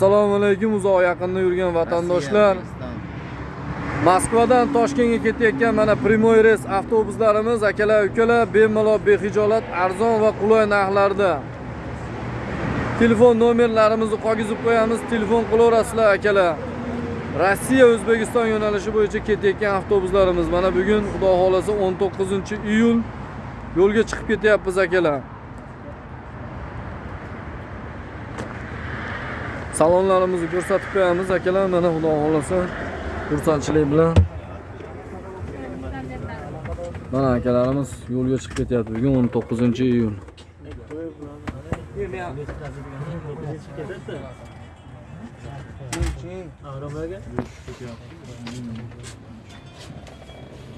assalomu alaykum uzoq yaqinda yurgan vatandoshlar. Moskvadan toshkentga ketayotgan mana prямой reys avtobuslarimiz akalar ukalar bemalol behijolat arzon va qulay narxlarda. Telefon nomerlarimizni qolgizib qo'yamiz telefon qilaverasizlar akalar. Rossiya o'zbekiston yo'nalishi bo'yicha ketayotgan avtobuslarimiz. Mana bugun xudo xohlasa 19 iyul yo'lga chiqib ketyapmiz akalar salonlarimizni ko'rsatib qo'yamiz akalar mana xudo xohlasa xursandchilik bilan mana akalarimiz yo'lga chiqib ketyapti bugun 19 iyul